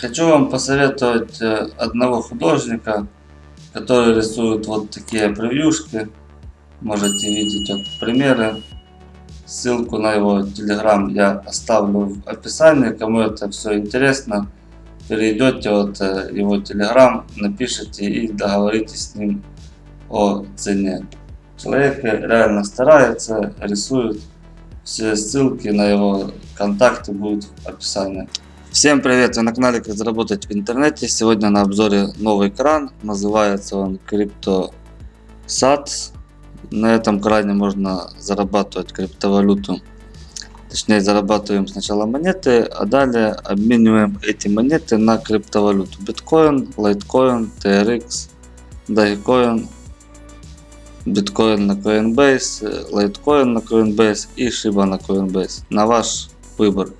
Хочу вам посоветовать э, одного художника, который рисует вот такие превьюшки. Можете видеть вот примеры. Ссылку на его телеграм я оставлю в описании. Кому это все интересно, перейдете вот э, его телеграм, напишите и договоритесь с ним о цене. Человек реально старается, рисует. Все ссылки на его контакты будут в описании. Всем привет! Вы на канале Как заработать в интернете. Сегодня на обзоре новый кран. Называется он CryptoSats. На этом кране можно зарабатывать криптовалюту. Точнее зарабатываем сначала монеты, а далее обмениваем эти монеты на криптовалюту. Биткоин, Litecoin, TRX, Dogecoin, биткоин на Coinbase, Litecoin на Coinbase и Shiba на Coinbase. На ваш выбор.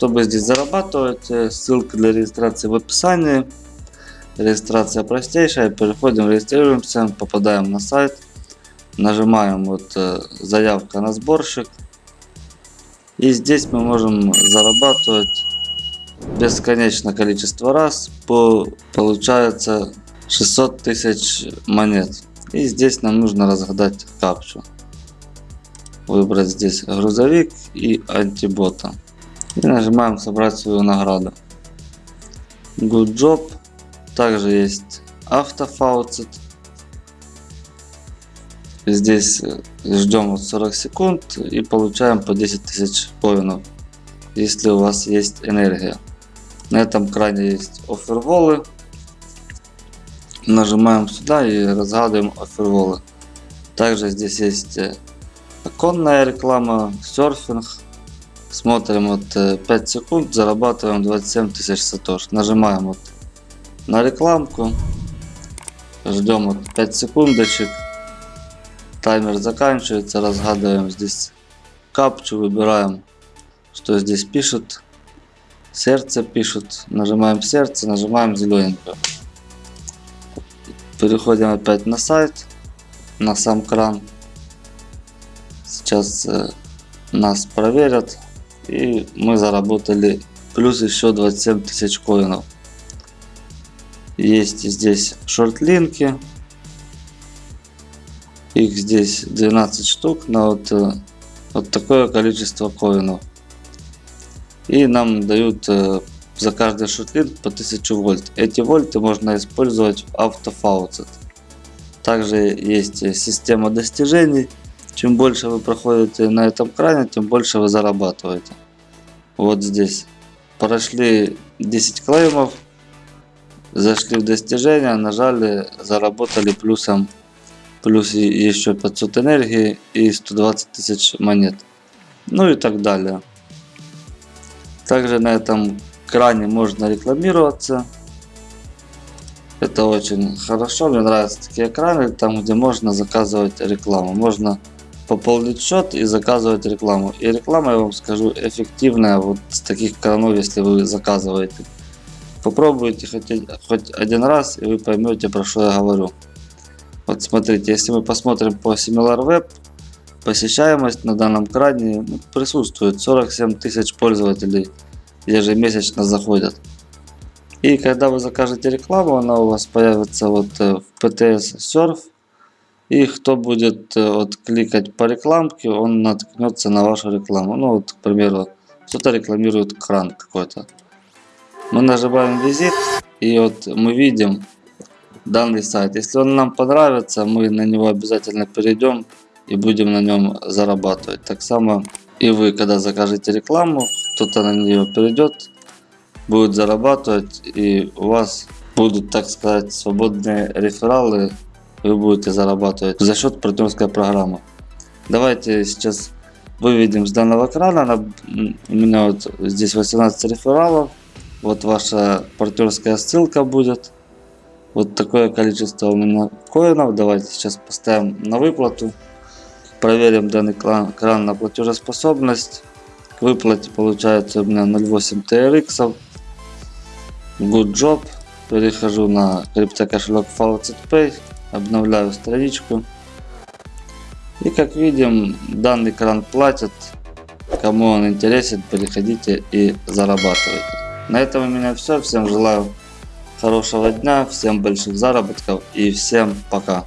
Чтобы здесь зарабатывать, э, ссылка для регистрации в описании. Регистрация простейшая. Переходим, регистрируемся, попадаем на сайт. Нажимаем вот э, заявка на сборщик. И здесь мы можем зарабатывать бесконечное количество раз. По, получается 600 тысяч монет. И здесь нам нужно разгадать капчу. Выбрать здесь грузовик и антибота. И нажимаем собрать свою награду. Good job. Также есть автофауцет. Здесь э, ждем вот 40 секунд и получаем по 10 тысяч коинов, если у вас есть энергия. На этом кране есть оферволы. Нажимаем сюда и разгадываем оферволы. Также здесь есть э, оконная реклама, серфинг, Смотрим вот 5 э, секунд, зарабатываем 27 тысяч сатош. Нажимаем вот на рекламку. Ждем вот 5 секундочек. Таймер заканчивается, разгадываем здесь капчу, выбираем, что здесь пишут. Сердце пишут. Нажимаем сердце, нажимаем зелененькое. Переходим опять на сайт, на сам кран. Сейчас э, нас проверят и мы заработали плюс еще 27 тысяч коинов. Есть здесь шортлинки. Их здесь 12 штук на вот, э, вот такое количество коинов. И нам дают э, за каждый шортлинк по 1000 вольт. Эти вольты можно использовать в автофауцет. Также есть система достижений чем больше вы проходите на этом кране, тем больше вы зарабатываете. Вот здесь. Прошли 10 клеймов. Зашли в достижения, нажали, заработали плюсом. Плюс еще 500 энергии и 120 тысяч монет. Ну и так далее. Также на этом кране можно рекламироваться. Это очень хорошо, мне нравятся такие экраны, там где можно заказывать рекламу. Можно пополнить счет и заказывать рекламу. И реклама, я вам скажу, эффективная вот с таких кранов, если вы заказываете. Попробуйте хоть, хоть один раз, и вы поймете, про что я говорю. Вот смотрите, если мы посмотрим по SimilarWeb, посещаемость на данном кране ну, присутствует. 47 тысяч пользователей ежемесячно заходят. И когда вы закажете рекламу, она у вас появится вот э, в PTS Surf и кто будет э, вот, кликать по рекламке, он наткнется на вашу рекламу. Ну вот, к примеру, кто-то рекламирует кран какой-то. Мы нажимаем визит и вот мы видим данный сайт. Если он нам понравится, мы на него обязательно перейдем и будем на нем зарабатывать. Так само и вы, когда закажете рекламу, кто-то на нее перейдет, будет зарабатывать и у вас будут, так сказать, свободные рефералы вы будете зарабатывать за счет партнерской программы. Давайте сейчас выведем с данного крана. У меня вот здесь 18 рефералов. Вот ваша партнерская ссылка будет. Вот такое количество у меня коинов. Давайте сейчас поставим на выплату. Проверим данный кран на платежеспособность. К выплате получается у меня 0.8 TRX. Good job. Перехожу на криптокошелек Faucet Pay обновляю страничку. И как видим, данный кран платит. Кому он интересен, переходите и зарабатывайте. На этом у меня все. Всем желаю хорошего дня, всем больших заработков и всем пока.